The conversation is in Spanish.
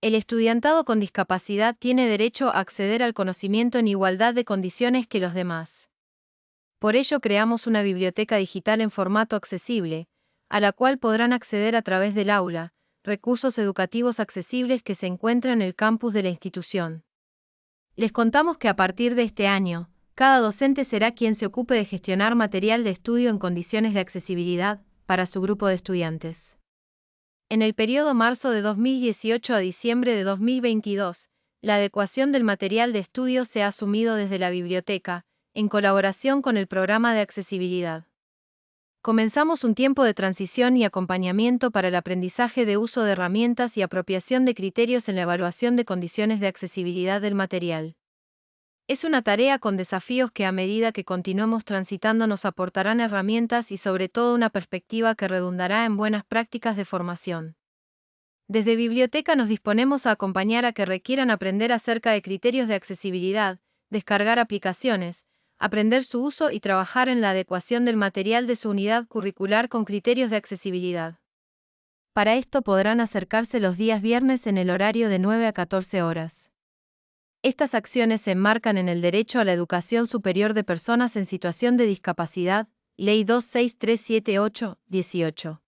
El estudiantado con discapacidad tiene derecho a acceder al conocimiento en igualdad de condiciones que los demás. Por ello creamos una biblioteca digital en formato accesible, a la cual podrán acceder a través del aula, recursos educativos accesibles que se encuentran en el campus de la institución. Les contamos que a partir de este año, cada docente será quien se ocupe de gestionar material de estudio en condiciones de accesibilidad para su grupo de estudiantes. En el periodo marzo de 2018 a diciembre de 2022, la adecuación del material de estudio se ha asumido desde la biblioteca, en colaboración con el programa de accesibilidad. Comenzamos un tiempo de transición y acompañamiento para el aprendizaje de uso de herramientas y apropiación de criterios en la evaluación de condiciones de accesibilidad del material. Es una tarea con desafíos que a medida que continuemos transitando nos aportarán herramientas y sobre todo una perspectiva que redundará en buenas prácticas de formación. Desde Biblioteca nos disponemos a acompañar a que requieran aprender acerca de criterios de accesibilidad, descargar aplicaciones, aprender su uso y trabajar en la adecuación del material de su unidad curricular con criterios de accesibilidad. Para esto podrán acercarse los días viernes en el horario de 9 a 14 horas. Estas acciones se enmarcan en el derecho a la educación superior de personas en situación de discapacidad, Ley 26378-18.